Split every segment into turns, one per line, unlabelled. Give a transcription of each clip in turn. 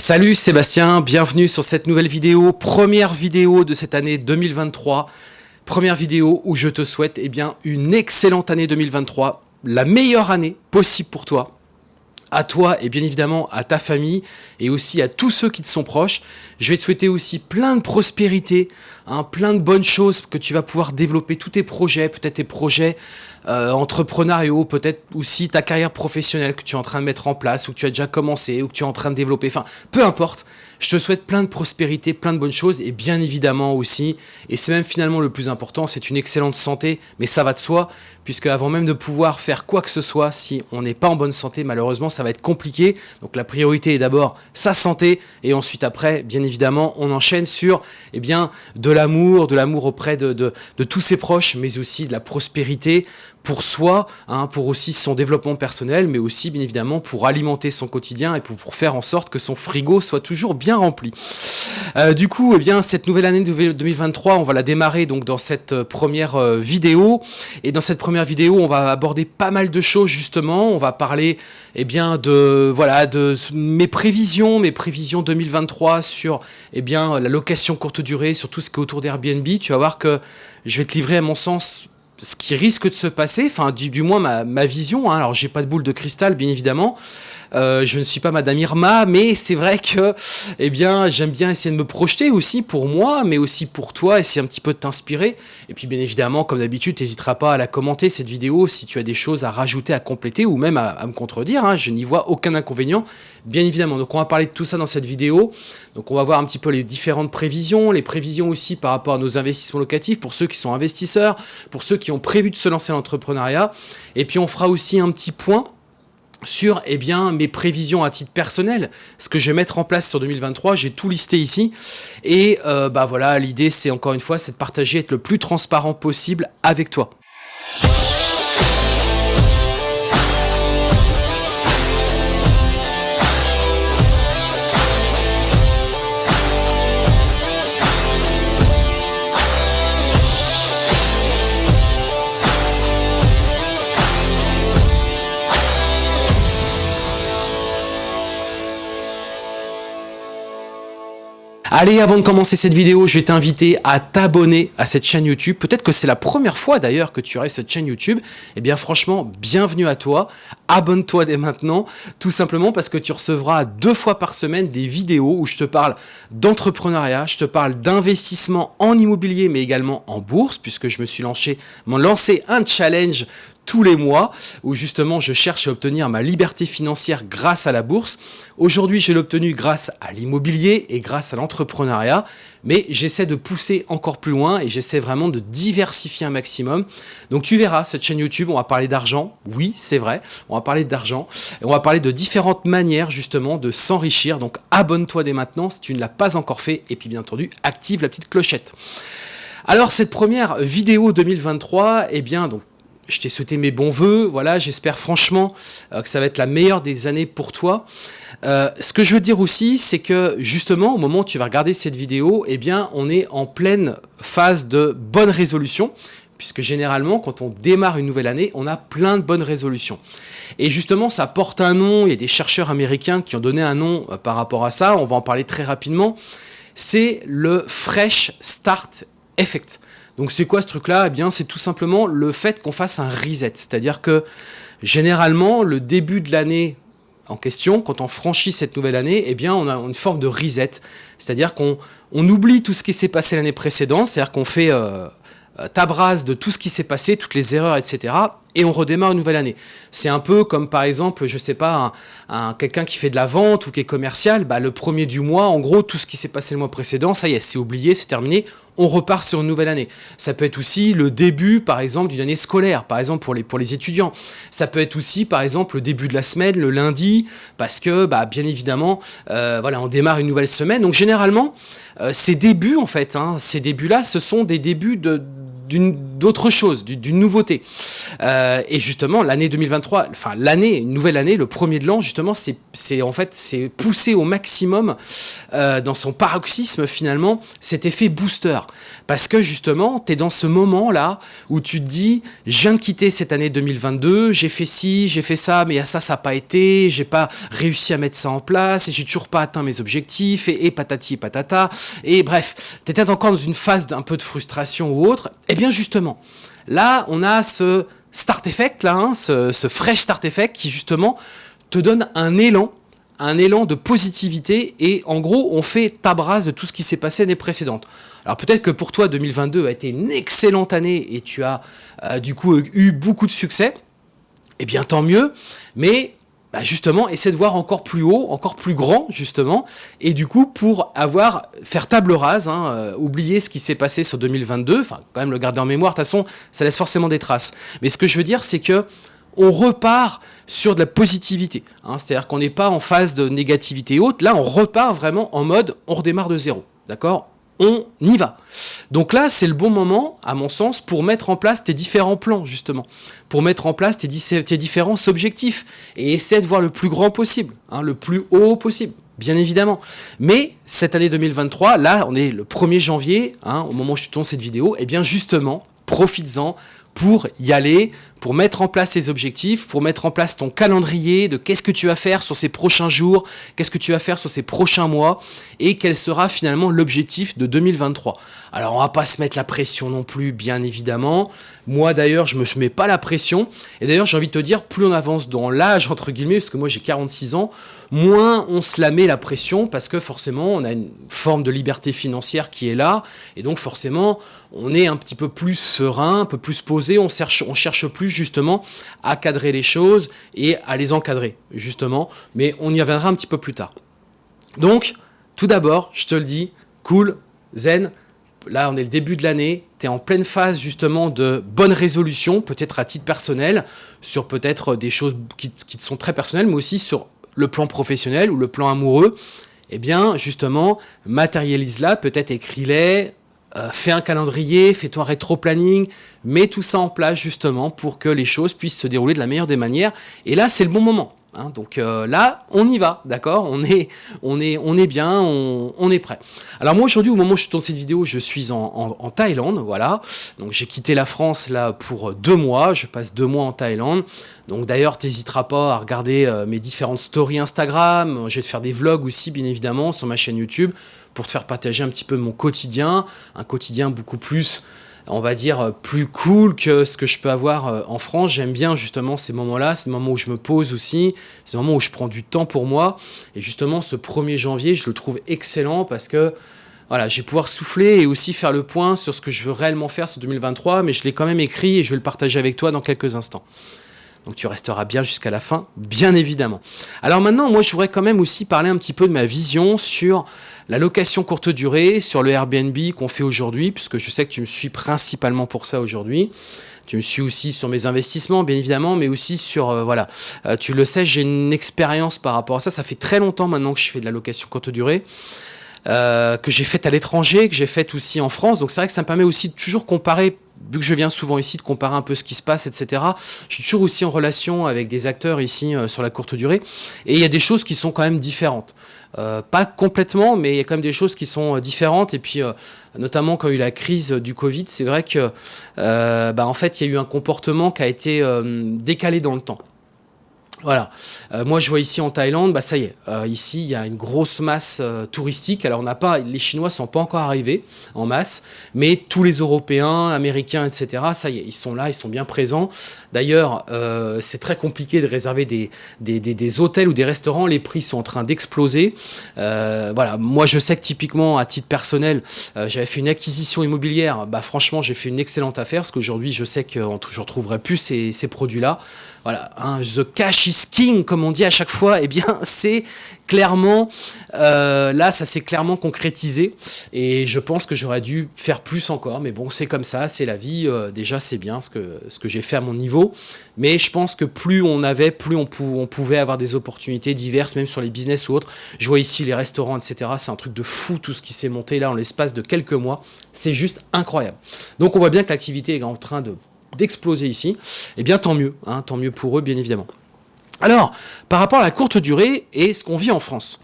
Salut Sébastien, bienvenue sur cette nouvelle vidéo, première vidéo de cette année 2023, première vidéo où je te souhaite eh une excellente année 2023, la meilleure année possible pour toi, à toi et bien évidemment à ta famille et aussi à tous ceux qui te sont proches. Je vais te souhaiter aussi plein de prospérité, hein, plein de bonnes choses que tu vas pouvoir développer tous tes projets, peut-être tes projets euh, entrepreneuriaux, peut-être aussi ta carrière professionnelle que tu es en train de mettre en place ou que tu as déjà commencé ou que tu es en train de développer. Enfin, peu importe. Je te souhaite plein de prospérité, plein de bonnes choses et bien évidemment aussi, et c'est même finalement le plus important, c'est une excellente santé, mais ça va de soi, puisque avant même de pouvoir faire quoi que ce soit, si on n'est pas en bonne santé, malheureusement, ça va être compliqué. Donc la priorité est d'abord sa santé, et ensuite après, bien évidemment, on enchaîne sur eh bien, de l'amour, de l'amour auprès de, de, de tous ses proches, mais aussi de la prospérité, pour soi, hein, pour aussi son développement personnel, mais aussi bien évidemment pour alimenter son quotidien et pour, faire en sorte que son frigo soit toujours bien rempli. Euh, du coup, eh bien, cette nouvelle année 2023, on va la démarrer donc dans cette euh, première euh, vidéo. Et dans cette première vidéo, on va aborder pas mal de choses justement. On va parler eh bien, de, voilà, de mes prévisions, mes prévisions 2023 sur eh bien, la location courte durée, sur tout ce qui est autour d'Airbnb. Tu vas voir que je vais te livrer à mon sens ce qui risque de se passer, enfin du, moins ma, ma vision, hein, alors j'ai pas de boule de cristal bien évidemment, euh, je ne suis pas Madame Irma, mais c'est vrai que, eh bien, j'aime bien essayer de me projeter aussi pour moi, mais aussi pour toi, essayer un petit peu de t'inspirer. Et puis, bien évidemment, comme d'habitude, n'hésiteras pas à la commenter, cette vidéo, si tu as des choses à rajouter, à compléter, ou même à, me contredire. Hein. je n'y vois aucun inconvénient, bien évidemment. Donc, on va parler de tout ça dans cette vidéo. Donc, on va voir un petit peu les différentes prévisions, les prévisions aussi par rapport à nos investissements locatifs, pour ceux qui sont investisseurs, pour ceux qui ont prévu de se lancer en l'entrepreneuriat. Et puis, on fera aussi un petit point sur eh bien, mes prévisions à titre personnel, ce que je vais mettre en place sur 2023, j'ai tout listé ici, et euh, bah voilà, l'idée c'est encore une fois, c'est de partager, être le plus transparent possible avec toi. Allez, avant de commencer cette vidéo, je vais t'inviter à t'abonner à cette chaîne YouTube. Peut-être que c'est la première fois d'ailleurs que tu aurais cette chaîne YouTube. Eh bien franchement, bienvenue à toi. Abonne-toi dès maintenant, tout simplement parce que tu recevras deux fois par semaine des vidéos où je te parle d'entrepreneuriat, je te parle d'investissement en immobilier, mais également en bourse, puisque je me suis lancé, lancé un challenge tous les mois où justement je cherche à obtenir ma liberté financière grâce à la bourse. Aujourd'hui, je l'ai obtenu grâce à l'immobilier et grâce à l'entrepreneuriat, mais j'essaie de pousser encore plus loin et j'essaie vraiment de diversifier un maximum. Donc tu verras, cette chaîne YouTube, on va parler d'argent, oui, c'est vrai, on va parler d'argent et on va parler de différentes manières justement de s'enrichir. Donc abonne-toi dès maintenant si tu ne l'as pas encore fait et puis bien entendu, active la petite clochette. Alors cette première vidéo 2023, eh bien donc je t'ai souhaité mes bons voeux. Voilà, j'espère franchement euh, que ça va être la meilleure des années pour toi. Euh, ce que je veux dire aussi, c'est que justement, au moment où tu vas regarder cette vidéo, eh bien, on est en pleine phase de bonne résolution, puisque généralement, quand on démarre une nouvelle année, on a plein de bonnes résolutions. Et justement, ça porte un nom, il y a des chercheurs américains qui ont donné un nom euh, par rapport à ça, on va en parler très rapidement, c'est le Fresh Start Effect. Donc c'est quoi ce truc-là? Eh bien c'est tout simplement le fait qu'on fasse un reset. C'est-à-dire que généralement le début de l'année en question, quand on franchit cette nouvelle année, eh bien on a une forme de reset. C'est-à-dire qu'on on oublie tout ce qui s'est passé l'année précédente, c'est-à-dire qu'on fait euh, euh, tabrase de tout ce qui s'est passé, toutes les erreurs, etc. Et on redémarre une nouvelle année. C'est un peu comme par exemple, je sais pas, un, quelqu'un qui fait de la vente ou qui est commercial, bah, le premier du mois, en gros, tout ce qui s'est passé le mois précédent, ça y est, c'est oublié, c'est terminé, on repart sur une nouvelle année. Ça peut être aussi le début, par exemple, d'une année scolaire, par exemple pour les, pour les étudiants. Ça peut être aussi, par exemple, le début de la semaine, le lundi, parce que, bah, bien évidemment, euh, voilà, on démarre une nouvelle semaine. Donc généralement, euh, ces débuts, en fait, hein, ces débuts-là, ce sont des débuts de d'autre chose, d'une nouveauté. Euh, et justement, l'année 2023, enfin l'année, une nouvelle année, le premier de l'an, justement, c'est en fait c'est poussé au maximum euh, dans son paroxysme finalement cet effet booster. Parce que justement, tu es dans ce moment-là où tu te dis, je viens de quitter cette année 2022, j'ai fait ci, j'ai fait ça, mais à ça, ça n'a pas été, j'ai pas réussi à mettre ça en place, et j'ai toujours pas atteint mes objectifs, et, patati et patata, et bref, tu étais encore dans une phase d'un peu de frustration ou autre, justement, là, on a ce start effect, là, hein, ce, fresh start effect qui justement te donne un élan un élan de positivité et en gros on fait table de tout ce qui s'est passé l'année précédente. Alors peut-être que pour toi 2022 a été une excellente année et tu as euh, du coup eu beaucoup de succès, eh bien tant mieux, mais bah, justement, essaie de voir encore plus haut, encore plus grand, justement, et du coup, pour avoir, faire table rase, hein, euh, oublier ce qui s'est passé sur 2022, enfin, quand même le garder en mémoire, de toute façon, ça laisse forcément des traces. Mais ce que je veux dire, c'est que on repart sur de la positivité. Hein. C'est-à-dire qu'on n'est pas en phase de négativité haute. Là, on repart vraiment en mode on redémarre de zéro. D'accord? On y va. Donc là, c'est le bon moment, à mon sens, pour mettre en place tes différents plans, justement. Pour mettre en place tes, différents objectifs. Et essayer de voir le plus grand possible, hein, le plus haut possible, bien évidemment. Mais cette année 2023, là, on est le 1er janvier, hein, au moment où je tourne cette vidéo, et eh bien justement, profites-en pour y aller, pour mettre en place ces objectifs, pour mettre en place ton calendrier de qu'est-ce que tu vas faire sur ces prochains jours, qu'est-ce que tu vas faire sur ces prochains mois, et quel sera finalement l'objectif de 2023. Alors on va pas se mettre la pression non plus, bien évidemment. Moi d'ailleurs, je me mets pas la pression. Et d'ailleurs, j'ai envie de te dire, plus on avance dans l'âge, entre guillemets, parce que moi j'ai 46 ans, moins on se la met la pression, parce que forcément, on a une forme de liberté financière qui est là, et donc forcément, on est un petit peu plus serein, un peu plus posé, on cherche, on cherche plus justement à cadrer les choses et à les encadrer, justement. Mais on y reviendra un petit peu plus tard. Donc, tout d'abord, je te le dis, cool, zen, là on est le début de l'année, tu es en pleine phase justement de bonnes résolutions, peut-être à titre personnel, sur peut-être des choses qui, qui te sont très personnelles, mais aussi sur le plan professionnel ou le plan amoureux, eh bien justement, matérialise-la, peut-être écris-les, euh, fais un calendrier, fais-toi un rétro-planning, mets tout ça en place justement pour que les choses puissent se dérouler de la meilleure des manières. Et là, c'est le bon moment. Hein. donc euh, là, on y va, d'accord? On est, on, est, on est bien, on, est prêt. Alors moi aujourd'hui, au moment où je tourne cette vidéo, je suis en, Thaïlande, voilà. Donc j'ai quitté la France là pour deux mois, je passe deux mois en Thaïlande. Donc d'ailleurs, t'hésiteras pas à regarder euh, mes différentes stories Instagram, je vais te faire des vlogs aussi bien évidemment sur ma chaîne YouTube pour te faire partager un petit peu mon quotidien, un quotidien beaucoup plus on va dire, plus cool que ce que je peux avoir euh, en France. J'aime bien justement ces moments-là, ces moments où je me pose aussi, ces moments où je prends du temps pour moi. Et justement, ce 1er janvier, je le trouve excellent parce que voilà, je vais pouvoir souffler et aussi faire le point sur ce que je veux réellement faire sur 2023, mais je l'ai quand même écrit et je vais le partager avec toi dans quelques instants. Donc tu resteras bien jusqu'à la fin, bien évidemment. Alors maintenant, moi, je voudrais quand même aussi parler un petit peu de ma vision sur la location courte durée, sur le Airbnb qu'on fait aujourd'hui, puisque je sais que tu me suis principalement pour ça aujourd'hui. Tu me suis aussi sur mes investissements, bien évidemment, mais aussi sur, euh, voilà, euh, tu le sais, j'ai une expérience par rapport à ça. Ça fait très longtemps maintenant que je fais de la location courte durée. Euh, que j'ai faite à l'étranger, que j'ai faite aussi en France. Donc c'est vrai que ça me permet aussi de toujours comparer vu que je viens souvent ici de comparer un peu ce qui se passe, etc., je suis toujours aussi en relation avec des acteurs ici sur la courte durée, et il y a des choses qui sont quand même différentes. Euh, pas complètement, mais il y a quand même des choses qui sont euh, différentes, et puis notamment quand il y a eu la crise du Covid, c'est vrai que bah, en fait il y a eu un comportement qui a été décalé dans le temps. Voilà. Euh, moi, je vois ici en Thaïlande, bah ça y est. Euh, ici, il y a une grosse masse euh, touristique. Alors, on n'a pas, les Chinois sont pas encore arrivés en masse, mais tous les Européens, Américains, etc. Ça y est, ils sont là, ils sont bien présents. D'ailleurs, c'est très compliqué de réserver des, hôtels ou des restaurants. Les prix sont en train d'exploser. voilà. Moi, je sais que typiquement, à titre personnel, j'avais fait une acquisition immobilière. Bah, franchement, j'ai fait une excellente affaire parce qu'aujourd'hui, je sais que je ne retrouverai plus ces, ces produits-là. Voilà. The cash is king, comme on dit à chaque fois, eh bien, c'est clairement, euh, là, ça s'est clairement concrétisé. Et je pense que j'aurais dû faire plus encore. Mais bon, c'est comme ça, c'est la vie. Euh, déjà, c'est bien ce que, ce que j'ai fait à mon niveau. Mais je pense que plus on avait, plus on, pouvait avoir des opportunités diverses, même sur les business ou autres. Je vois ici les restaurants, etc. C'est un truc de fou tout ce qui s'est monté là en l'espace de quelques mois. C'est juste incroyable. Donc on voit bien que l'activité est en train de d'exploser ici, eh bien tant mieux, hein, tant mieux pour eux bien évidemment. Alors, par rapport à la courte durée et ce qu'on vit en France.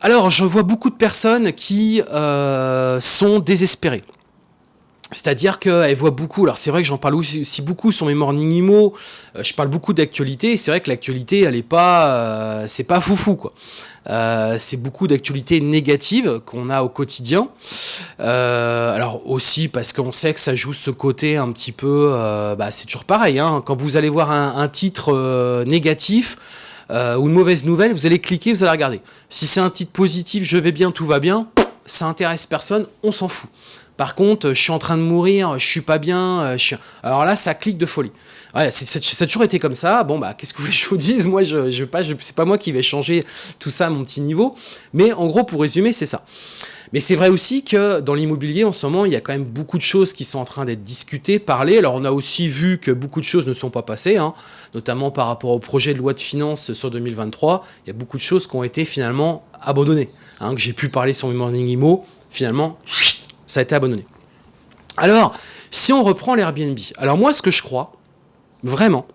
Alors, je vois beaucoup de personnes qui euh, sont désespérées. C'est-à-dire qu'elle voit beaucoup, alors c'est vrai que j'en parle aussi beaucoup sur mes morning imo, euh, je parle beaucoup d'actualité, c'est vrai que l'actualité, elle est pas, euh, c'est pas foufou quoi. Euh, c'est beaucoup d'actualités négatives qu'on a au quotidien. alors aussi parce qu'on sait que ça joue ce côté un petit peu, bah, c'est toujours pareil, hein. quand vous allez voir un, un titre négatif, ou une mauvaise nouvelle, vous allez cliquer, vous allez regarder. Si c'est un titre positif, je vais bien, tout va bien, ça intéresse personne, on s'en fout. Par contre, je suis en train de mourir, je suis pas bien, euh, je suis... alors là, ça clique de folie. Ça a toujours été comme ça. Bon, bah, qu'est-ce que vous voulez que je vous dise? Moi, je, je pas, c'est pas moi qui vais changer tout ça à mon petit niveau. Mais en gros, pour résumer, c'est ça. Mais c'est vrai aussi que dans l'immobilier, en ce moment, il y a quand même beaucoup de choses qui sont en train d'être discutées, parlées. Alors, on a aussi vu que beaucoup de choses ne sont pas passées, hein, notamment par rapport au projet de loi de finances sur 2023. Il y a beaucoup de choses qui ont été finalement abandonnées. Hein, que j'ai pu parler sur morning imo, finalement, ça a été abandonné. Alors, si on reprend l'Airbnb, alors moi, ce que je crois, vraiment,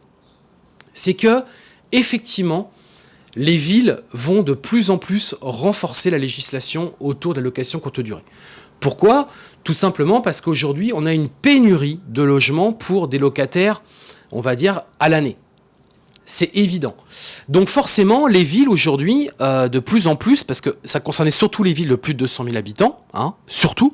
c'est que, effectivement, les villes vont de plus en plus renforcer la législation autour de la location courte durée. Pourquoi? Tout simplement parce qu'aujourd'hui, on a une pénurie de logements pour des locataires, on va dire, à l'année. C'est évident. Donc forcément, les villes aujourd'hui, euh, de plus en plus, parce que ça concernait surtout les villes de plus de 200 000 habitants, hein, surtout,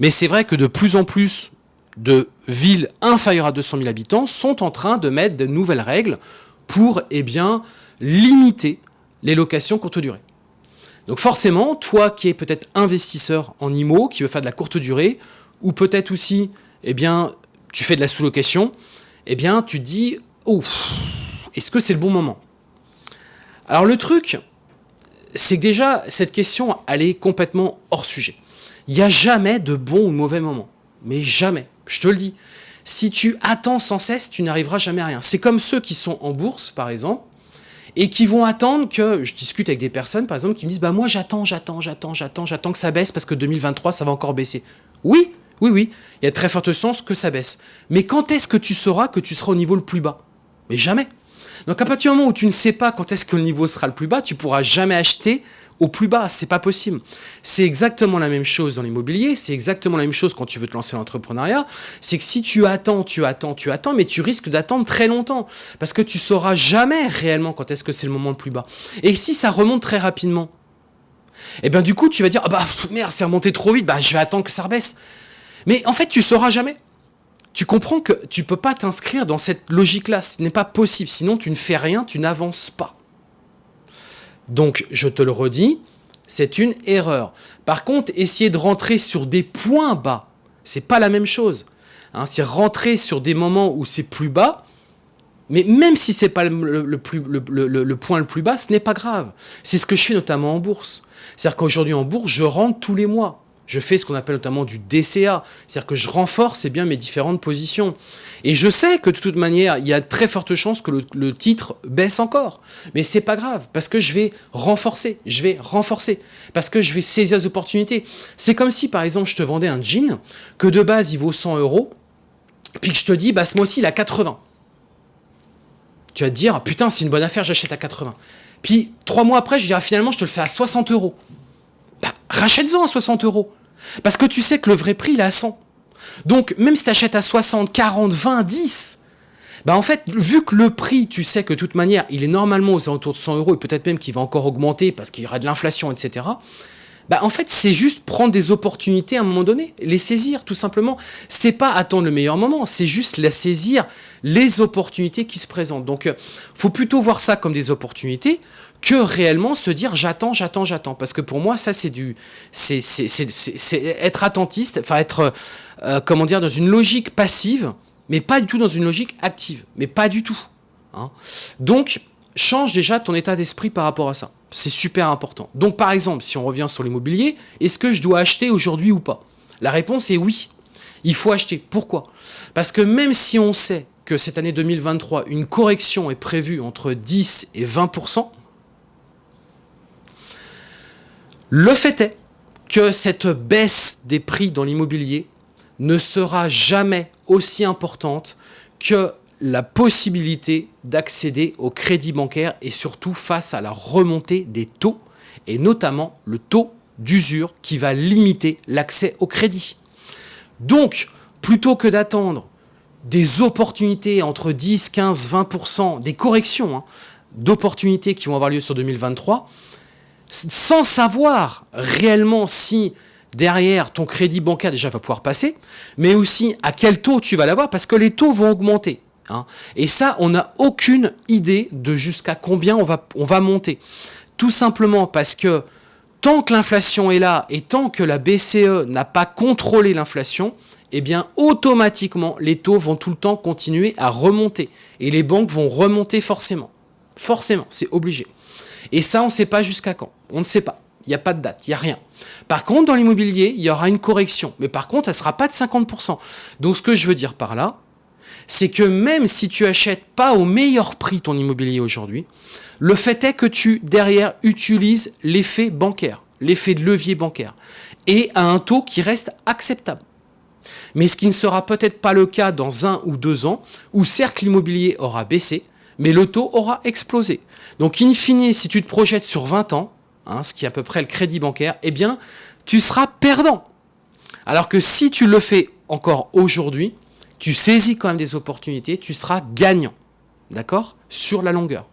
mais c'est vrai que de plus en plus de villes inférieures à 200 000 habitants sont en train de mettre de nouvelles règles pour eh bien, limiter les locations courte durée. Donc forcément, toi qui es peut-être investisseur en IMO, qui veut faire de la courte durée, ou peut-être aussi, eh bien, tu fais de la sous-location, eh bien, tu te dis, ouf, est-ce que c'est le bon moment? Alors le truc, c'est que déjà, cette question, elle est complètement hors sujet. Il n'y a jamais de bon ou mauvais moment. Mais jamais, je te le dis. Si tu attends sans cesse, tu n'arriveras jamais à rien. C'est comme ceux qui sont en bourse, par exemple, et qui vont attendre que, je discute avec des personnes, par exemple, qui me disent, bah moi j'attends, j'attends, j'attends, j'attends, j'attends que ça baisse parce que 2023, ça va encore baisser. Oui, oui, oui, il y a très forte chance que ça baisse. Mais quand est-ce que tu sauras que tu seras au niveau le plus bas? Mais jamais. Donc à partir du moment où tu ne sais pas quand est-ce que le niveau sera le plus bas, tu pourras jamais acheter au plus bas, c'est pas possible. C'est exactement la même chose dans l'immobilier, c'est exactement la même chose quand tu veux te lancer dans l'entrepreneuriat, c'est que si tu attends, tu attends, tu attends, mais tu risques d'attendre très longtemps, parce que tu sauras jamais réellement quand est-ce que c'est le moment le plus bas. Et si ça remonte très rapidement, et eh bien du coup tu vas dire, ah bah merde, c'est remonté trop vite, bah je vais attendre que ça rebaisse. Mais en fait, tu sauras jamais tu comprends que tu peux pas t'inscrire dans cette logique-là. Ce n'est pas possible. Sinon, tu ne fais rien, tu n'avances pas. Donc, je te le redis, c'est une erreur. Par contre, essayer de rentrer sur des points bas, c'est pas la même chose. Hein, c'est rentrer sur des moments où c'est plus bas, mais même si c'est pas le, le, le, point le plus bas, ce n'est pas grave. C'est ce que je fais notamment en bourse. C'est-à-dire qu'aujourd'hui en bourse, je rentre tous les mois je fais ce qu'on appelle notamment du DCA, c'est-à-dire que je renforce bien mes différentes positions. Et je sais que de toute manière, il y a très forte chance que le, titre baisse encore. Mais c'est pas grave, parce que je vais renforcer, je vais renforcer, parce que je vais saisir les opportunités. C'est comme si, par exemple, je te vendais un jean, que de base, il vaut 100 euros, puis que je te dis, bah, ce mois-ci, il a 80. Tu vas te dire, putain, c'est une bonne affaire, j'achète à 80. Puis, trois mois après, je dirais, finalement, je te le fais à 60 euros. Bah, rachète-en à 60 euros. Parce que tu sais que le vrai prix, il est à 100. Donc, même si tu achètes à 60, 40, 20, 10, bah en fait, vu que le prix, tu sais que de toute manière, il est normalement aux alentours de 100 euros, et peut-être même qu'il va encore augmenter parce qu'il y aura de l'inflation, etc., bah en fait, c'est juste prendre des opportunités à un moment donné, les saisir, tout simplement. C'est pas attendre le meilleur moment, c'est juste la saisir, les opportunités qui se présentent. Donc, euh, faut plutôt voir ça comme des opportunités que réellement se dire j'attends, j'attends, j'attends. Parce que pour moi, ça, c'est du, c'est être attentiste, enfin être, euh, comment dire, dans une logique passive, mais pas du tout dans une logique active. Mais pas du tout. Hein. Donc, change déjà ton état d'esprit par rapport à ça. C'est super important. Donc, par exemple, si on revient sur l'immobilier, est-ce que je dois acheter aujourd'hui ou pas? La réponse est oui. Il faut acheter. Pourquoi? Parce que même si on sait que cette année 2023, une correction est prévue entre 10 et 20%, le fait est que cette baisse des prix dans l'immobilier ne sera jamais aussi importante que la possibilité d'accéder au crédit bancaire et surtout face à la remontée des taux et notamment le taux d'usure qui va limiter l'accès au crédit. Donc, plutôt que d'attendre des opportunités entre 10, 15, 20%, des corrections hein, d'opportunités qui vont avoir lieu sur 2023, sans savoir réellement si derrière ton crédit bancaire déjà va pouvoir passer, mais aussi à quel taux tu vas l'avoir, parce que les taux vont augmenter. Hein. Et ça, on n'a aucune idée de jusqu'à combien on va, on va monter. Tout simplement parce que tant que l'inflation est là et tant que la BCE n'a pas contrôlé l'inflation, eh bien automatiquement les taux vont tout le temps continuer à remonter et les banques vont remonter forcément. Forcément, c'est obligé. Et ça, on ne sait pas jusqu'à quand. On ne sait pas. Il n'y a pas de date, il n'y a rien. Par contre, dans l'immobilier, il y aura une correction. Mais par contre, elle ne sera pas de 50%. Donc, ce que je veux dire par là, c'est que même si tu achètes pas au meilleur prix ton immobilier aujourd'hui, le fait est que tu, derrière, utilises l'effet bancaire, l'effet de levier bancaire, et à un taux qui reste acceptable. Mais ce qui ne sera peut-être pas le cas dans un ou deux ans, où certes l'immobilier aura baissé, mais le taux aura explosé. Donc in fine, si tu te projettes sur 20 ans, hein, ce qui est à peu près le crédit bancaire, eh bien, tu seras perdant. Alors que si tu le fais encore aujourd'hui, tu saisis quand même des opportunités, tu seras gagnant. D'accord? Sur la longueur.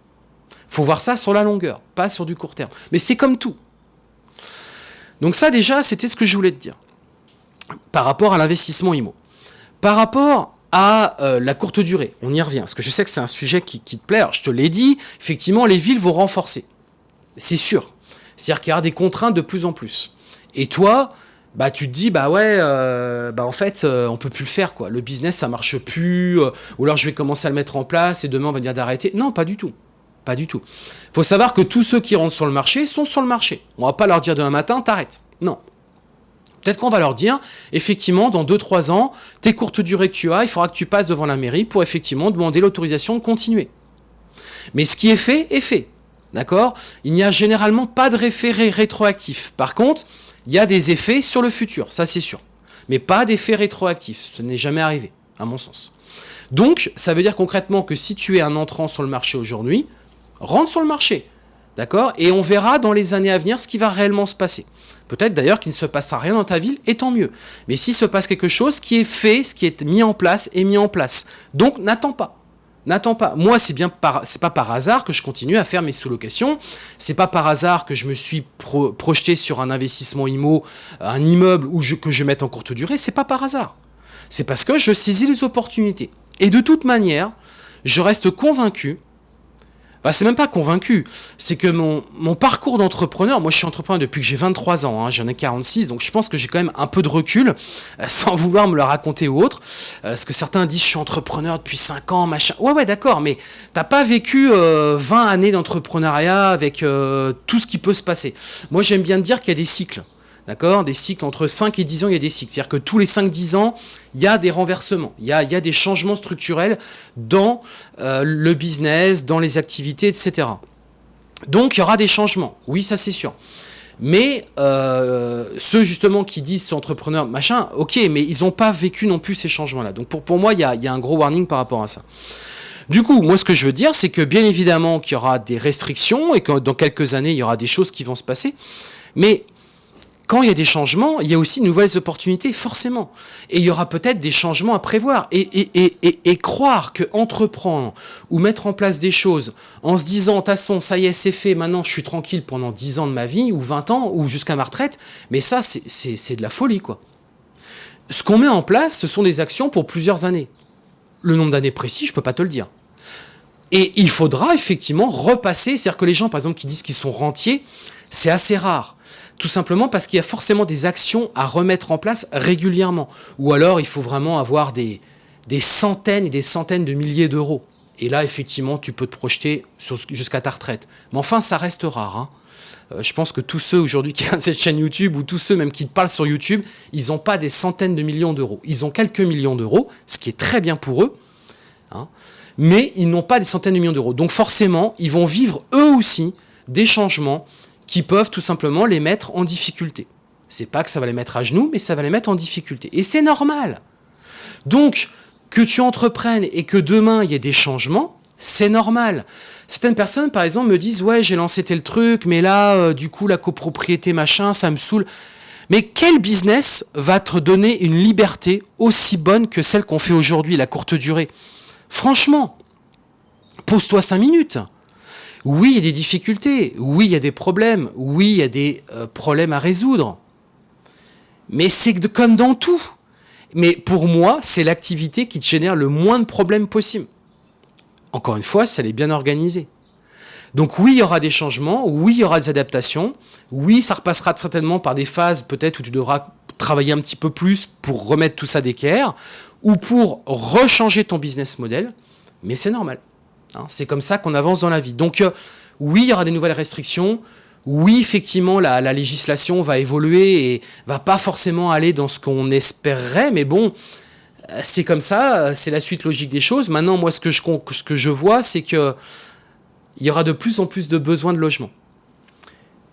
faut voir ça sur la longueur, pas sur du court terme. Mais c'est comme tout. Donc ça déjà, c'était ce que je voulais te dire. Par rapport à l'investissement IMO. Par rapport à euh, la courte durée, on y revient, parce que je sais que c'est un sujet qui, te plaît. Je te l'ai dit, effectivement, les villes vont renforcer. C'est sûr. C'est-à-dire qu'il y aura des contraintes de plus en plus. Et toi, bah tu te dis bah ouais euh, bah en fait euh, on peut plus le faire quoi le business ça marche plus euh, ou alors je vais commencer à le mettre en place et demain on va dire d'arrêter non pas du tout pas du tout faut savoir que tous ceux qui rentrent sur le marché sont sur le marché on va pas leur dire demain matin t'arrêtes non Peut-être qu'on va leur dire, effectivement, dans 2-3 ans, tes courtes durées que tu as, il faudra que tu passes devant la mairie pour effectivement demander l'autorisation de continuer. Mais ce qui est fait, est fait. D'accord? Il n'y a généralement pas de référé rétroactif. Par contre, il y a des effets sur le futur, ça c'est sûr. Mais pas d'effets rétroactifs, ce n'est jamais arrivé, à mon sens. Donc, ça veut dire concrètement que si tu es un entrant sur le marché aujourd'hui, rentre sur le marché, d'accord? Et on verra dans les années à venir ce qui va réellement se passer. Peut-être d'ailleurs qu'il ne se passera rien dans ta ville, et tant mieux. Mais s'il se passe quelque chose, qui est fait, ce qui est mis en place, est mis en place. Donc, n'attends pas. N'attends pas. Moi, c'est bien par, c'est pas par hasard que je continue à faire mes sous-locations. C'est pas par hasard que je me suis projeté sur un investissement IMO, un immeuble que je mette en courte durée. C'est pas par hasard. C'est parce que je saisis les opportunités. Et de toute manière, je reste convaincu bah, c'est même pas convaincu. C'est que mon, mon parcours d'entrepreneur, moi je suis entrepreneur depuis que j'ai 23 ans, hein, j'en ai 46, donc je pense que j'ai quand même un peu de recul, euh, sans vouloir me le raconter ou autre. Euh, que certains disent je suis entrepreneur depuis 5 ans, machin. Ouais, ouais, d'accord, mais t'as pas vécu 20 euh, années d'entrepreneuriat avec tout ce qui peut se passer. Moi j'aime bien dire qu'il y a des cycles. D'accord? Des cycles entre 5 et 10 ans, il y a des cycles. C'est-à-dire que tous les 5-10 ans, il y a des renversements, il y a, il y a des changements structurels dans euh, le business, dans les activités, etc. Donc, il y aura des changements. Oui, ça c'est sûr. Mais euh, ceux justement qui disent c'est entrepreneur, machin, ok, mais ils n'ont pas vécu non plus ces changements-là. Donc pour, pour moi, il y a, il y a un gros warning par rapport à ça. Du coup, moi ce que je veux dire, c'est que bien évidemment qu'il y aura des restrictions et que dans quelques années, il y aura des choses qui vont se passer. Mais quand il y a des changements, il y a aussi de nouvelles opportunités, forcément. Et il y aura peut-être des changements à prévoir. Et, et, et, et, croire que entreprendre ou mettre en place des choses en se disant, façon, ça y est, c'est fait, maintenant je suis tranquille pendant 10 ans de ma vie, ou 20 ans, ou jusqu'à ma retraite, mais ça, c'est de la folie, quoi. Ce qu'on met en place, ce sont des actions pour plusieurs années. Le nombre d'années précis, je ne peux pas te le dire. Et il faudra effectivement repasser, c'est-à-dire que les gens, par exemple, qui disent qu'ils sont rentiers, c'est assez rare. Tout simplement parce qu'il y a forcément des actions à remettre en place régulièrement. Ou alors, il faut vraiment avoir des, centaines et des centaines de milliers d'euros. Et là, effectivement, tu peux te projeter jusqu'à ta retraite. Mais enfin, ça reste rare. Hein. Euh, je pense que tous ceux aujourd'hui qui ont cette chaîne YouTube ou tous ceux même qui parlent sur YouTube, ils n'ont pas des centaines de millions d'euros. Ils ont quelques millions d'euros, ce qui est très bien pour eux. Hein. mais ils n'ont pas des centaines de millions d'euros. Donc forcément, ils vont vivre eux aussi des changements qui peuvent tout simplement les mettre en difficulté. C'est pas que ça va les mettre à genoux, mais ça va les mettre en difficulté. Et c'est normal. Donc, que tu entreprennes et que demain il y ait des changements, c'est normal. Certaines personnes, par exemple, me disent « Ouais, j'ai lancé tel truc, mais là, euh, du coup, la copropriété, machin, ça me saoule. » Mais quel business va te donner une liberté aussi bonne que celle qu'on fait aujourd'hui, la courte durée? Franchement, pose-toi cinq minutes. Oui, il y a des difficultés. Oui, il y a des problèmes. Oui, il y a des euh, problèmes à résoudre. Mais c'est comme dans tout. Mais pour moi, c'est l'activité qui te génère le moins de problèmes possible. Encore une fois, ça elle est bien organisé. Donc oui, il y aura des changements, oui, il y aura des adaptations, oui, ça repassera certainement par des phases peut-être où tu devras travailler un petit peu plus pour remettre tout ça d'équerre, ou pour rechanger ton business model, mais c'est normal. Hein. c'est comme ça qu'on avance dans la vie. Donc euh, oui, il y aura des nouvelles restrictions, oui, effectivement, la, la, législation va évoluer et va pas forcément aller dans ce qu'on espérerait, mais bon, euh, c'est comme ça, euh, c'est la suite logique des choses. Maintenant, moi, ce que je, vois, c'est que il y aura de plus en plus de besoins de logement.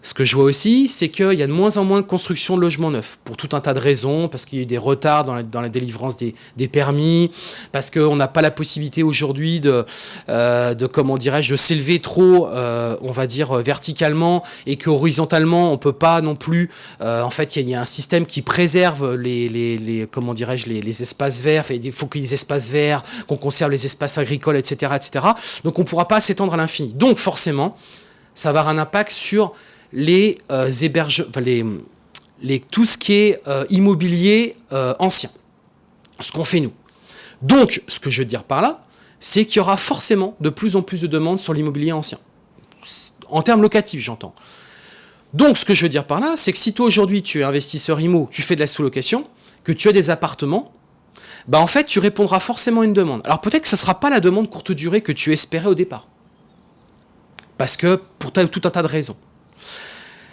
Ce que je vois aussi, c'est qu'il y a de moins en moins de construction de logements neufs, pour tout un tas de raisons, parce qu'il y a eu des retards dans la, délivrance des, permis, parce qu'on n'a pas la possibilité aujourd'hui de, euh, comment dirais-je, s'élever trop, euh, on va dire, verticalement, et qu'horizontalement, on peut pas non plus, euh, en fait, il y, a un système qui préserve les, les, comment dirais-je, les, espaces verts, il faut qu'il y ait des espaces verts, qu'on conserve les espaces agricoles, etc., etc. Donc on ne pourra pas s'étendre à l'infini. Donc forcément, ça va avoir un impact sur les euh, les, tout ce qui est euh, immobilier euh, ancien, ce qu'on fait nous. Donc, ce que je veux dire par là, c'est qu'il y aura forcément de plus en plus de demandes sur l'immobilier ancien. En termes locatifs, j'entends. Donc, ce que je veux dire par là, c'est que si toi aujourd'hui tu es investisseur IMO, tu fais de la sous-location, que tu as des appartements, bah en fait tu répondras forcément à une demande. Alors peut-être que ce ne sera pas la demande courte durée que tu espérais au départ. Parce que pour tout un tas de raisons.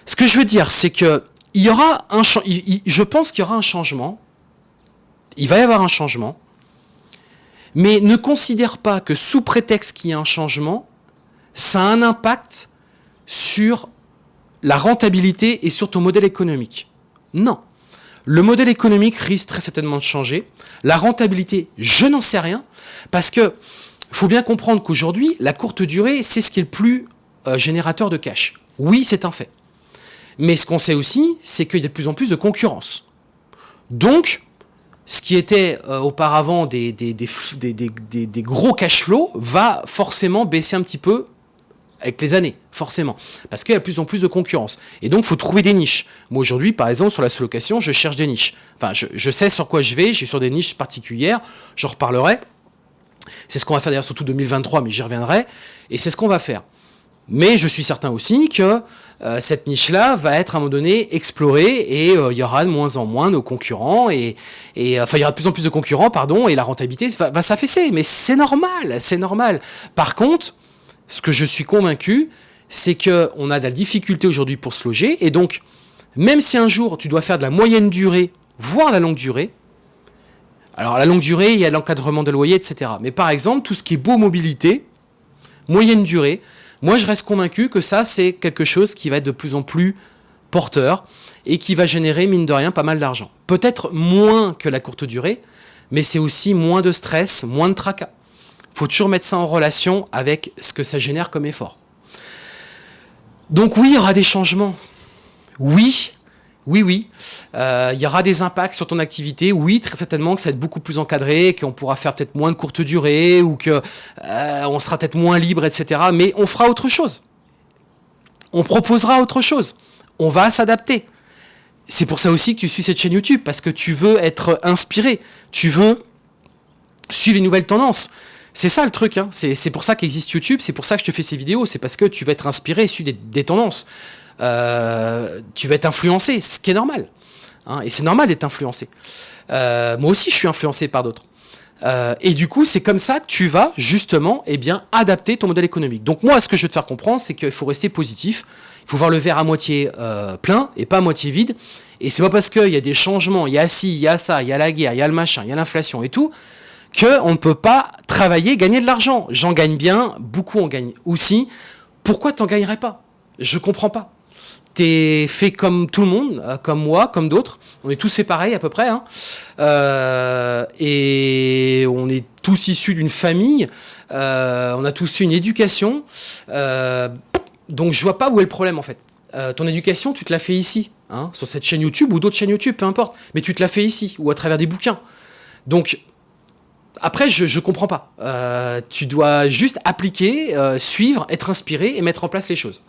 Ce que je veux dire, c'est que y aura un je pense qu'il y aura un changement. Il va y avoir un changement. Mais ne considère pas que sous prétexte qu'il y a un changement, ça a un impact sur la rentabilité et sur ton modèle économique. Non. Le modèle économique risque très certainement de changer. La rentabilité, je n'en sais rien. Parce que faut bien comprendre qu'aujourd'hui, la courte durée, c'est ce qui est le plus euh, générateur de cash. Oui, c'est un fait. Mais ce qu'on sait aussi, c'est qu'il y a de plus en plus de concurrence. Donc, ce qui était euh, auparavant des, des, des, gros cash flow va forcément baisser un petit peu avec les années, forcément. Parce qu'il y a de plus en plus de concurrence. Et donc, il faut trouver des niches. Moi, aujourd'hui, par exemple, sur la sous-location, je cherche des niches. Enfin, je, je, sais sur quoi je vais, je suis sur des niches particulières, j'en reparlerai. C'est ce qu'on va faire d'ailleurs surtout 2023, mais j'y reviendrai. Et c'est ce qu'on va faire. Mais je suis certain aussi que euh, cette niche-là va être à un moment donné explorée et euh, il y aura de moins en moins de concurrents et, enfin il y aura de plus en plus de concurrents pardon et la rentabilité va, s'affaisser. Mais c'est normal c'est normal. Par contre ce que je suis convaincu c'est que on a de la difficulté aujourd'hui pour se loger et donc même si un jour tu dois faire de la moyenne durée voire la longue durée alors la longue durée il y a l'encadrement de loyer etc mais par exemple tout ce qui est beau mobilité moyenne durée moi, je reste convaincu que ça, c'est quelque chose qui va être de plus en plus porteur et qui va générer, mine de rien, pas mal d'argent. Peut-être moins que la courte durée, mais c'est aussi moins de stress, moins de tracas. Faut toujours mettre ça en relation avec ce que ça génère comme effort. Donc oui, il y aura des changements. Oui, oui, oui, euh, il y aura des impacts sur ton activité. Oui, très certainement que ça va être beaucoup plus encadré, qu'on pourra faire peut-être moins de courte durée ou qu'on euh, sera peut-être moins libre, etc. Mais on fera autre chose. On proposera autre chose. On va s'adapter. C'est pour ça aussi que tu suis cette chaîne YouTube, parce que tu veux être inspiré. Tu veux suivre les nouvelles tendances. C'est ça le truc, hein. c'est pour ça qu'existe YouTube, c'est pour ça que je te fais ces vidéos, c'est parce que tu vas être inspiré et suivre des tendances. Euh, tu vas être influencé, ce qui est normal. Hein, et c'est normal d'être influencé. Euh, moi aussi, je suis influencé par d'autres. Euh, et du coup, c'est comme ça que tu vas justement eh bien, adapter ton modèle économique. Donc moi, ce que je veux te faire comprendre, c'est qu'il faut rester positif. Il faut voir le verre à moitié plein et pas à moitié vide. Et c'est pas parce qu'il y a des changements, il y a ci, il y a ça, il y a la guerre, il y a le machin, il y a l'inflation et tout, qu'on ne peut pas travailler, gagner de l'argent. J'en gagne bien, beaucoup en gagnent aussi. Pourquoi t'en gagnerais pas? Je comprends pas. T'es fait comme tout le monde, euh, comme moi, comme d'autres. On est tous fait pareil à peu près. Hein. Euh, et on est tous issus d'une famille. Euh, on a tous eu une éducation. donc je vois pas où est le problème en fait. ton éducation, tu te l'as fait ici, hein, sur cette chaîne YouTube ou d'autres chaînes YouTube, peu importe. Mais tu te l'as fait ici ou à travers des bouquins. Donc après, je ne comprends pas. tu dois juste appliquer, suivre, être inspiré et mettre en place les choses.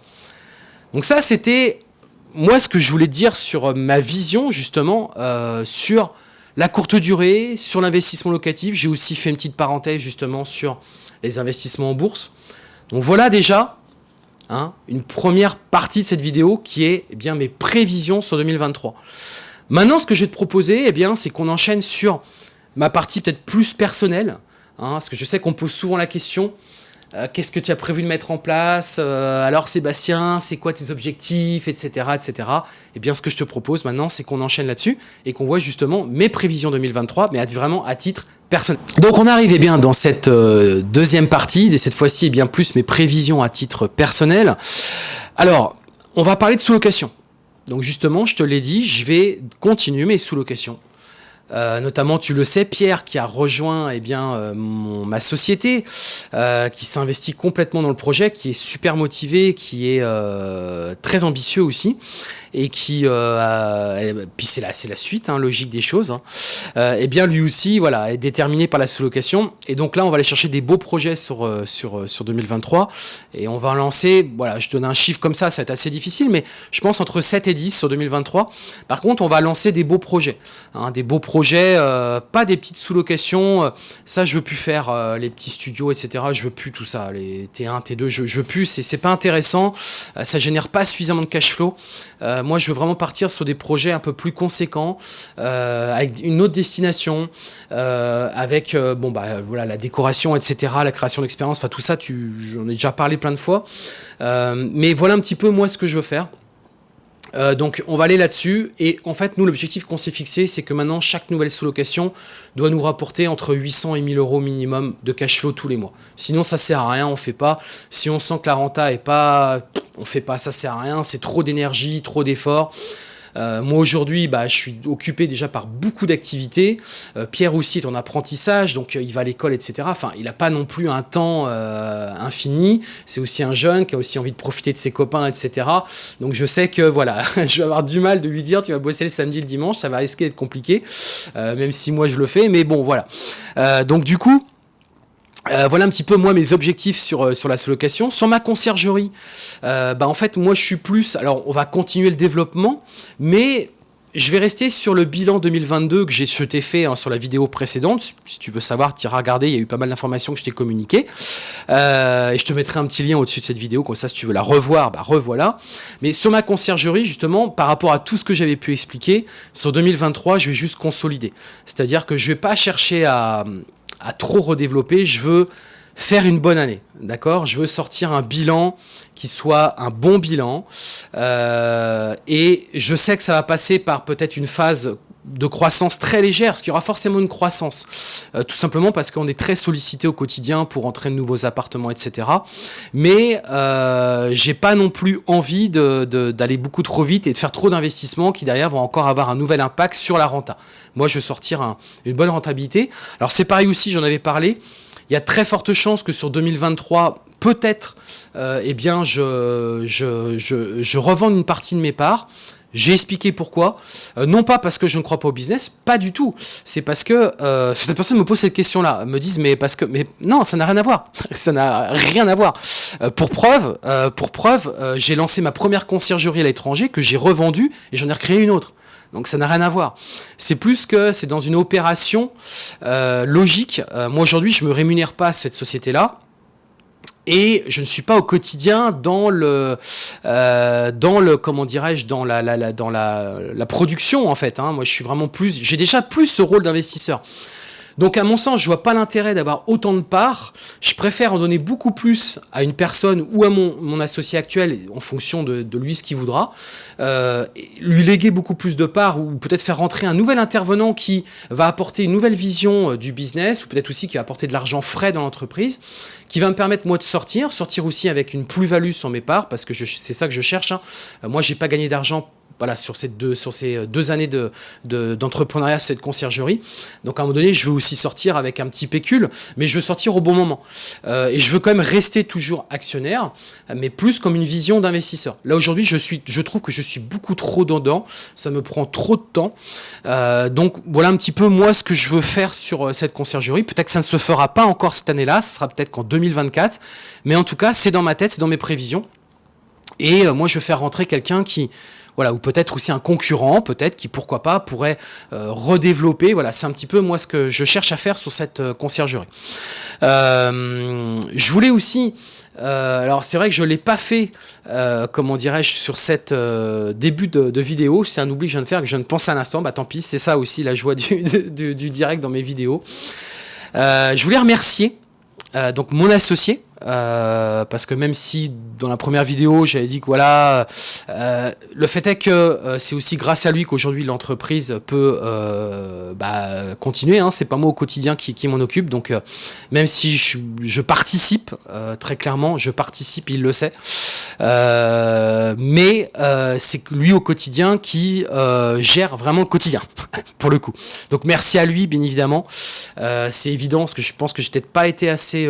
Donc ça, c'était moi ce que je voulais dire sur ma vision, justement, euh, sur la courte durée, sur l'investissement locatif. J'ai aussi fait une petite parenthèse, justement, sur les investissements en bourse. Donc voilà déjà hein, une première partie de cette vidéo qui est eh bien, mes prévisions sur 2023. Maintenant, ce que je vais te proposer, eh bien, c'est qu'on enchaîne sur ma partie peut-être plus personnelle, hein, parce que je sais qu'on pose souvent la question, euh, qu'est-ce que tu as prévu de mettre en place euh, Alors Sébastien, c'est quoi tes objectifs, etc., etc. Et eh bien, ce que je te propose maintenant, c'est qu'on enchaîne là-dessus et qu'on voit justement mes prévisions 2023, mais vraiment à titre personnel. Donc, on arrive eh bien dans cette euh, deuxième partie, et cette fois-ci, eh bien plus mes prévisions à titre personnel. Alors, on va parler de sous-location. Donc justement, je te l'ai dit, je vais continuer mes sous-locations. Euh, notamment, tu le sais, Pierre, qui a rejoint eh bien, euh, ma société, euh, qui s'investit complètement dans le projet, qui est super motivé, qui est très ambitieux aussi et qui, euh, puis c'est la, suite, hein, logique des choses, hein, euh, et bien lui aussi voilà, est déterminé par la sous-location. Et donc là, on va aller chercher des beaux projets sur, euh, sur, sur 2023 et on va lancer, voilà, je donne un chiffre comme ça, ça va être assez difficile, mais je pense entre 7 et 10 sur 2023. Par contre, on va lancer des beaux projets, hein, des beaux projets, pas des petites sous-locations, ça je veux plus faire, les petits studios, etc. Je veux plus tout ça, les T1, T2, je, veux plus, c'est pas intéressant, ça génère pas suffisamment de cash flow. Euh, moi, je veux vraiment partir sur des projets un peu plus conséquents, euh, avec une autre destination, euh, avec bon bah voilà la décoration, etc., la création d'expérience, enfin tout ça, j'en ai déjà parlé plein de fois. mais voilà un petit peu moi ce que je veux faire. Euh, donc on va aller là-dessus et en fait nous l'objectif qu'on s'est fixé c'est que maintenant chaque nouvelle sous-location doit nous rapporter entre 800 et 1000 euros minimum de cash flow tous les mois. Sinon ça sert à rien, on fait pas. Si on sent que la renta est pas, on fait pas, ça sert à rien, c'est trop d'énergie, trop d'efforts. Euh, moi aujourd'hui, bah, je suis occupé déjà par beaucoup d'activités. Euh, Pierre aussi est en apprentissage, donc euh, il va à l'école, etc. Enfin, il n'a pas non plus un temps infini. C'est aussi un jeune qui a aussi envie de profiter de ses copains, etc. Donc je sais que voilà, je vais avoir du mal de lui dire tu vas bosser le samedi, le dimanche, ça va risquer d'être compliqué, même si moi je le fais. Mais bon, voilà. donc du coup. Euh, voilà un petit peu moi mes objectifs sur, euh, la sous-location. Sur ma conciergerie, euh, bah en fait moi je suis plus, alors on va continuer le développement, mais je vais rester sur le bilan 2022 que je t'ai fait hein, sur la vidéo précédente. Si tu veux savoir, tu iras regarder, il y a eu pas mal d'informations que je t'ai communiquées. et je te mettrai un petit lien au-dessus de cette vidéo, comme ça si tu veux la revoir, bah revoilà. Mais sur ma conciergerie, justement, par rapport à tout ce que j'avais pu expliquer, sur 2023, je vais juste consolider. C'est-à-dire que je vais pas chercher à à trop redévelopper. Je veux faire une bonne année, d'accord? Je veux sortir un bilan qui soit un bon bilan. Euh, et je sais que ça va passer par peut-être une phase de croissance très légère, parce qu'il y aura forcément une croissance, euh, tout simplement parce qu'on est très sollicité au quotidien pour entrer de nouveaux appartements, etc. Mais euh, j'ai pas non plus envie d'aller beaucoup trop vite et de faire trop d'investissements qui derrière vont encore avoir un nouvel impact sur la renta. Moi, je veux sortir une bonne rentabilité. Alors c'est pareil aussi, j'en avais parlé, il y a très forte chance que sur 2023, peut-être, euh, eh bien, je, revende une partie de mes parts, j'ai expliqué pourquoi. Euh, non pas parce que je ne crois pas au business, pas du tout. C'est parce que euh, certaines personnes me posent cette question-là, me disent mais parce que mais non, ça n'a rien à voir. ça n'a rien à voir. Euh, pour preuve, euh, pour preuve, j'ai lancé ma première conciergerie à l'étranger que j'ai revendue et j'en ai recréé une autre. Donc ça n'a rien à voir. C'est plus que c'est dans une opération logique. moi aujourd'hui, je me rémunère pas à cette société-là et je ne suis pas au quotidien dans le, euh, dans le comment dirais-je, dans la, la, la, dans la, la production en fait. Hein. Moi, je suis vraiment plus, j'ai déjà plus ce rôle d'investisseur. Donc à mon sens, je vois pas l'intérêt d'avoir autant de parts. Je préfère en donner beaucoup plus à une personne ou à mon, mon associé actuel en fonction de, de lui ce qu'il voudra. Euh, lui léguer beaucoup plus de parts ou peut-être faire rentrer un nouvel intervenant qui va apporter une nouvelle vision euh, du business ou peut-être aussi qui va apporter de l'argent frais dans l'entreprise, qui va me permettre moi de sortir, sortir aussi avec une plus-value sur mes parts parce que c'est ça que je cherche. Hein. Euh, moi, j'ai pas gagné d'argent voilà, sur ces deux, sur ces deux années d'entrepreneuriat, de, cette conciergerie. Donc à un moment donné, je veux aussi sortir avec un petit pécule, mais je veux sortir au bon moment. Euh, et je veux quand même rester toujours actionnaire, mais plus comme une vision d'investisseur. Là aujourd'hui, je, je trouve que je suis beaucoup trop dedans, ça me prend trop de temps. Euh, donc voilà un petit peu moi ce que je veux faire sur euh, cette conciergerie. Peut-être que ça ne se fera pas encore cette année-là, ce sera peut-être qu'en 2024, mais en tout cas, c'est dans ma tête, c'est dans mes prévisions. Et moi, je veux faire rentrer quelqu'un qui, voilà, ou peut-être aussi un concurrent, peut-être, qui pourquoi pas pourrait euh, redévelopper. Voilà, c'est un petit peu moi ce que je cherche à faire sur cette euh, conciergerie. Euh, je voulais aussi alors c'est vrai que je ne l'ai pas fait, comment dirais-je, sur cette début de, vidéo. C'est un oubli que je viens de faire, que je ne pense à l'instant. Bah tant pis, c'est ça aussi la joie du, du, direct dans mes vidéos. je voulais remercier donc mon associé, euh, parce que même si dans la première vidéo j'avais dit que voilà, euh, le fait est que euh, c'est aussi grâce à lui qu'aujourd'hui l'entreprise peut bah, continuer. Hein, c'est pas moi au quotidien qui, qui m'en occupe, donc même si je, participe très clairement, je participe, il le sait. mais c'est lui au quotidien qui gère vraiment le quotidien pour le coup. Donc merci à lui bien évidemment. c'est évident parce que je pense que j'ai peut-être pas été assez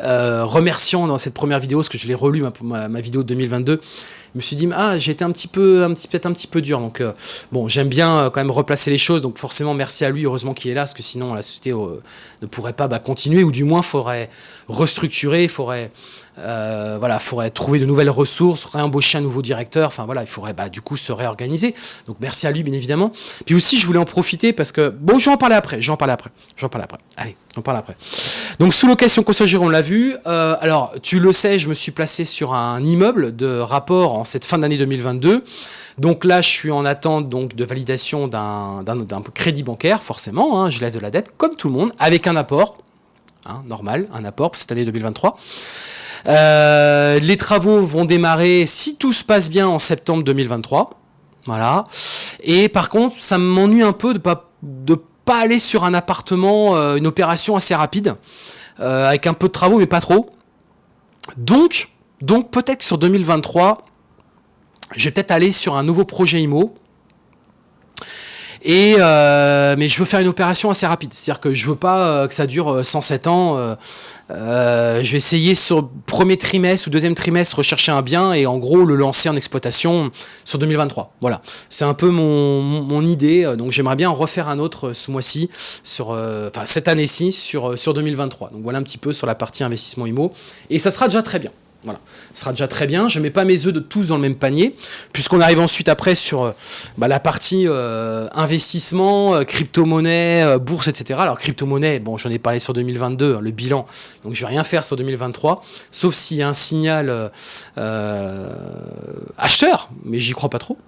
euh, remerciant dans cette première vidéo, parce que je l'ai relu ma, ma, vidéo de 2022, je me suis dit ah j'ai été un petit peu peut-être un petit peu dur. Donc euh, bon j'aime bien euh, quand même replacer les choses. Donc forcément merci à lui heureusement qu'il est là parce que sinon la société ne pourrait pas bah, continuer ou du moins faudrait restructurer faudrait euh, voilà, faudrait trouver de nouvelles ressources, réembaucher un nouveau directeur, enfin voilà, il faudrait bah, du coup se réorganiser. Donc merci à lui bien évidemment. Puis aussi je voulais en profiter parce que, bon j'en parler après, j'en parle après, j'en parle après. Allez, on parle après. Donc sous location conseil on l'a vu. Euh, alors tu le sais, je me suis placé sur un immeuble de rapport en cette fin d'année 2022. Donc là, je suis en attente donc de validation d'un crédit bancaire, forcément. Hein, je lève de la dette, comme tout le monde, avec un apport, hein, normal, un apport pour cette année 2023. Euh, les travaux vont démarrer, si tout se passe bien, en septembre 2023. Voilà. Et par contre, ça m'ennuie un peu de pas de pas aller sur un appartement, euh, une opération assez rapide, euh, avec un peu de travaux, mais pas trop. Donc, donc peut-être sur 2023, je vais peut-être aller sur un nouveau projet IMO et euh, mais je veux faire une opération assez rapide, c'est-à-dire que je veux pas euh, que ça dure 107 euh, ans. je vais essayer sur premier trimestre ou deuxième trimestre rechercher un bien et en gros le lancer en exploitation sur 2023. Voilà, c'est un peu mon, idée. Donc j'aimerais bien en refaire un autre ce mois-ci, sur, enfin cette année-ci sur sur 2023. Donc voilà un petit peu sur la partie investissement IMO et ça sera déjà très bien. Voilà, ce sera déjà très bien. Je ne mets pas mes œufs de tous dans le même panier, puisqu'on arrive ensuite après sur euh, bah, la partie euh, investissement, euh, crypto-monnaie, bourse, etc. Alors crypto-monnaie, bon, j'en ai parlé sur 2022, hein, le bilan, donc je vais rien faire sur 2023, sauf s'il y a un signal acheteur, mais j'y crois pas trop.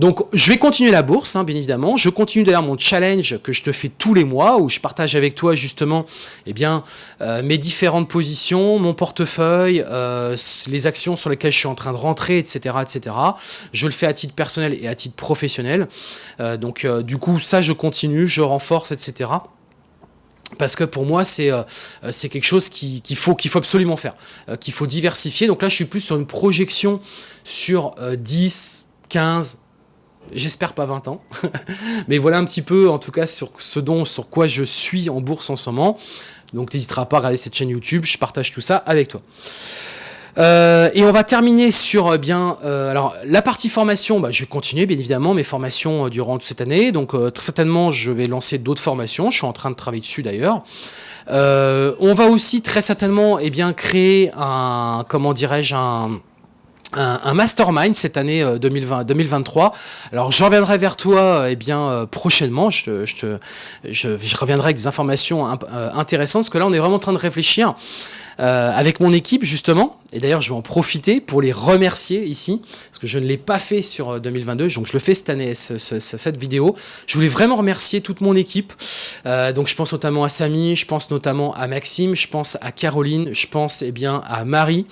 Donc, je vais continuer la bourse, hein, bien évidemment. Je continue d'ailleurs mon challenge que je te fais tous les mois, où je partage avec toi justement eh bien, euh, mes différentes positions, mon portefeuille, euh, les actions sur lesquelles je suis en train de rentrer, etc., etc. Je le fais à titre personnel et à titre professionnel. Euh, donc, du coup, ça, je continue, je renforce, etc parce que pour moi, c'est quelque chose qu'il faut, qu'il faut absolument faire, qu'il faut diversifier. Donc là, je suis plus sur une projection sur 10, 15, J'espère pas 20 ans, mais voilà un petit peu en tout cas sur ce dont, sur quoi je suis en bourse en ce moment. Donc n'hésitera pas à regarder cette chaîne YouTube, je partage tout ça avec toi. Euh, et on va terminer sur euh, bien euh, alors la partie formation. Bah, je vais continuer bien évidemment mes formations durant toute cette année. Donc très certainement je vais lancer d'autres formations. Je suis en train de travailler dessus d'ailleurs. on va aussi très certainement eh bien créer un comment dirais-je un un, mastermind cette année 2020, euh, 2023. Alors je reviendrai vers toi euh, eh bien euh, prochainement. Je, je, je, reviendrai avec des informations intéressantes parce que là on est vraiment en train de réfléchir avec mon équipe justement. Et d'ailleurs, je vais en profiter pour les remercier ici, parce que je ne l'ai pas fait sur 2022, donc je le fais cette année, cette vidéo. Je voulais vraiment remercier toute mon équipe. donc je pense notamment à Samy, je pense notamment à Maxime, je pense à Caroline, je pense eh bien à Marie.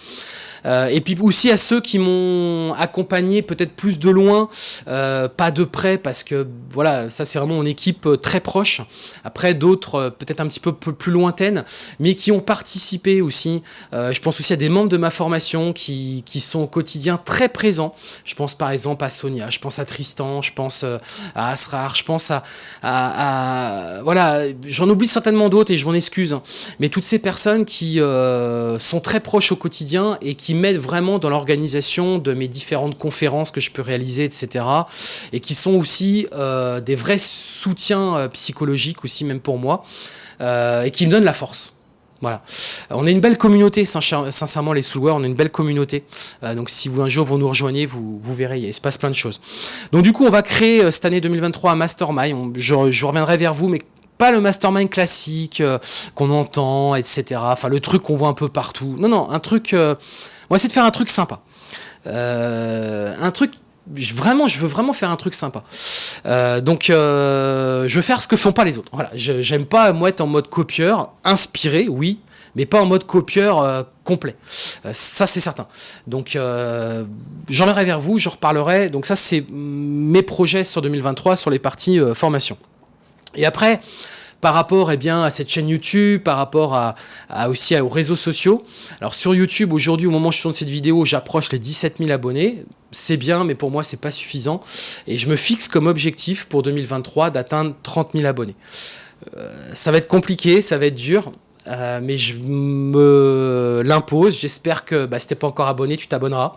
Euh, et puis aussi à ceux qui m'ont accompagné peut-être plus de loin, euh, pas de près, parce que voilà, ça c'est vraiment mon équipe euh, très proche. Après d'autres peut-être un petit peu plus lointaines, mais qui ont participé aussi. je pense aussi à des membres de ma formation qui, qui, sont au quotidien très présents. Je pense par exemple à Sonia, je pense à Tristan, je pense à Asrar, je pense à... voilà, j'en oublie certainement d'autres et je m'en excuse. Hein. mais toutes ces personnes qui sont très proches au quotidien et qui qui m'aident vraiment dans l'organisation de mes différentes conférences que je peux réaliser, etc. Et qui sont aussi euh, des vrais soutiens euh, psychologiques aussi, même pour moi, euh, et qui me donnent la force. Voilà. On a une belle communauté, sincèrement, les Soulware, on a une belle communauté. donc si vous un jour vous nous rejoignez, vous, vous verrez, il se passe plein de choses. Donc du coup, on va créer cette année 2023 un mastermind. je, reviendrai vers vous, mais pas le mastermind classique qu'on entend, etc. Enfin, le truc qu'on voit un peu partout. Non, non, un truc... On va essayer de faire un truc sympa. Euh, un truc vraiment, je veux vraiment faire un truc sympa. Euh, donc, euh, je veux faire ce que font pas les autres. Voilà, j'aime pas moi être en mode copieur, inspiré, oui, mais pas en mode copieur complet. ça, c'est certain. Donc, j'en vers vous, je reparlerai. Donc, ça, c'est mes projets sur 2023 sur les parties formation. Et après, par rapport eh bien, à cette chaîne YouTube, par rapport à, aussi aux réseaux sociaux. Alors sur YouTube, aujourd'hui, au moment où je tourne cette vidéo, j'approche les 17 000 abonnés. C'est bien, mais pour moi, c'est pas suffisant. Et je me fixe comme objectif pour 2023 d'atteindre 30 000 abonnés. Euh, ça va être compliqué, ça va être dur. Euh, mais je me l'impose. J'espère que bah, si t'es pas encore abonné, tu t'abonneras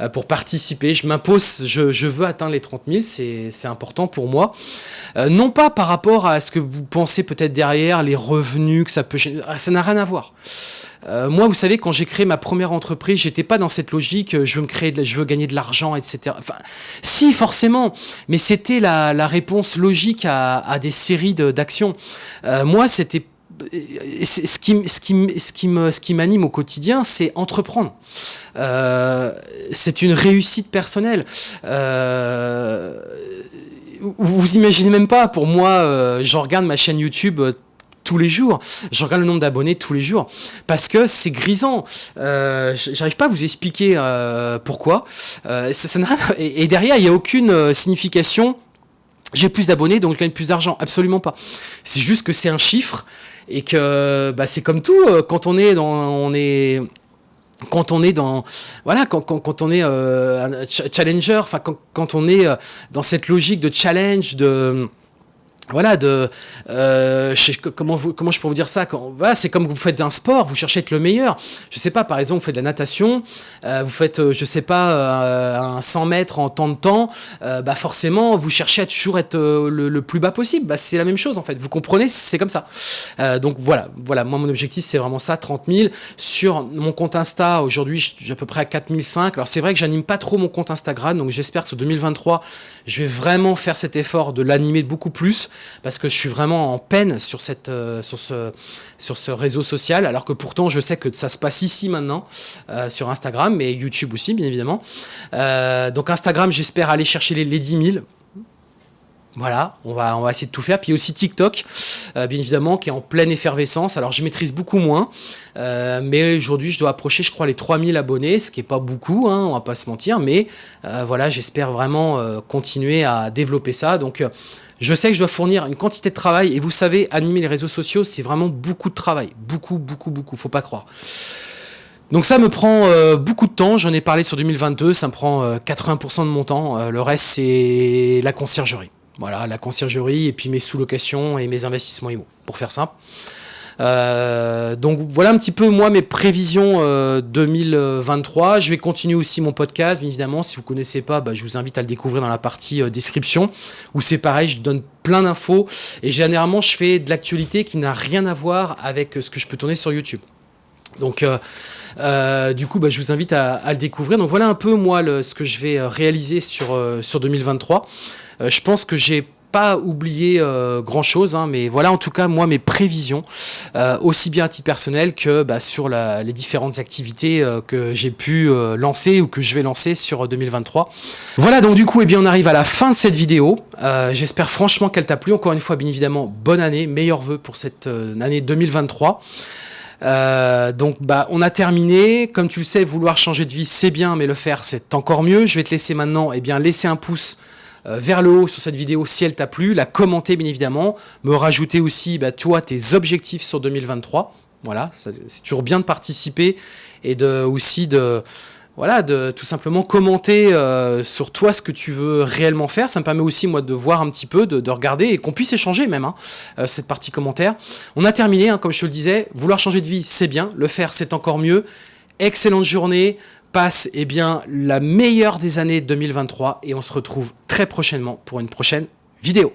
euh, pour participer. Je m'impose, je, veux atteindre les 30 000, c'est important pour moi. Euh, non pas par rapport à ce que vous pensez peut-être derrière, les revenus que ça peut... Ça n'a rien à voir. moi, vous savez, quand j'ai créé ma première entreprise, j'étais pas dans cette logique, je veux me créer, je veux gagner de l'argent, etc. Enfin, si, forcément, mais c'était la, réponse logique à des séries d'actions. moi, c'était ce qui, ce qui, ce qui ce qui m'anime au quotidien, c'est entreprendre. Euh, c'est une réussite personnelle. Euh, vous imaginez même pas, pour moi, euh, je regarde ma chaîne YouTube tous les jours. Je regarde le nombre d'abonnés tous les jours parce que c'est grisant. J'arrive pas à vous expliquer pourquoi. Ça et, et, derrière, il n'y a aucune signification. J'ai plus d'abonnés, donc je gagne plus d'argent. Absolument pas. C'est juste que c'est un chiffre et que bah, c'est comme tout euh, quand on est dans on est quand on est dans voilà quand, quand, quand on est euh, challenger enfin quand, quand, on est euh, dans cette logique de challenge de voilà de euh, comment vous je peux vous dire ça c'est comme vous faites un sport vous cherchez à être le meilleur. Je sais pas par exemple vous faites de la natation euh, vous faites euh, je sais pas euh, un 100 mètres en temps de temps bah forcément vous cherchez à toujours être le, le, plus bas possible. Bah c'est la même chose en fait. Vous comprenez c'est comme ça. Donc voilà voilà. Moi mon objectif c'est vraiment ça 30 000 sur mon compte Insta aujourd'hui j'ai à peu près à 4005 alors c'est vrai que j'anime pas trop mon compte Instagram donc j'espère que sur 2023 je vais vraiment faire cet effort de l'animer beaucoup plus parce que je suis vraiment en peine euh, sur ce réseau social, alors que pourtant je sais que ça se passe ici maintenant, euh, sur Instagram, mais YouTube aussi bien évidemment. Euh, donc Instagram, j'espère aller chercher les, les 10 000. Voilà, on va, on va essayer de tout faire. Puis aussi TikTok, bien évidemment, qui est en pleine effervescence. Alors, je maîtrise beaucoup moins, mais aujourd'hui, je dois approcher, je crois, les 3000 abonnés, ce qui n'est pas beaucoup, hein, on va pas se mentir. Mais voilà, j'espère vraiment continuer à développer ça. Donc, je sais que je dois fournir une quantité de travail et vous savez, animer les réseaux sociaux, c'est vraiment beaucoup de travail. Beaucoup, beaucoup, beaucoup, faut pas croire. Donc ça me prend euh, beaucoup de temps, j'en ai parlé sur 2022, ça me prend 80% euh, de mon temps. Euh, le reste, c'est la conciergerie. Voilà, la conciergerie et puis mes sous-locations et mes investissements IMO, pour faire simple. Euh, donc voilà un petit peu moi mes prévisions 2023. Euh, je vais continuer aussi mon podcast, bien évidemment. Si vous ne connaissez pas, bah, je vous invite à le découvrir dans la partie euh, description, où c'est pareil, je donne plein d'infos. Et généralement, je fais de l'actualité qui n'a rien à voir avec ce que je peux tourner sur YouTube. Donc, du coup, bah, je vous invite à, le découvrir. Donc, voilà un peu, moi, ce que je vais réaliser sur, sur 2023. Je pense que j'ai pas oublié euh, grand chose, hein, mais voilà en tout cas moi mes prévisions, euh, aussi bien à titre personnel que bah, sur les différentes activités euh, que j'ai pu lancer ou que je vais lancer sur 2023. Voilà donc du coup eh bien on arrive à la fin de cette vidéo. J'espère franchement qu'elle t'a plu. Encore une fois bien évidemment bonne année, meilleurs vœux pour cette année 2023. donc bah on a terminé, comme tu le sais, vouloir changer de vie c'est bien, mais le faire c'est encore mieux. Je vais te laisser maintenant et eh bien laisser un pouce euh, vers le haut sur cette vidéo si elle t'a plu, la commenter bien évidemment, me rajouter aussi bah, toi tes objectifs sur 2023. Voilà, c'est toujours bien de participer et de aussi de voilà, de tout simplement commenter euh, sur toi ce que tu veux réellement faire. Ça me permet aussi, moi, de voir un petit peu, de, regarder et qu'on puisse échanger même, hein, euh, cette partie commentaire. On a terminé, hein, comme je te le disais, vouloir changer de vie, c'est bien, le faire, c'est encore mieux. Excellente journée, passe eh bien, la meilleure des années 2023 et on se retrouve très prochainement pour une prochaine vidéo.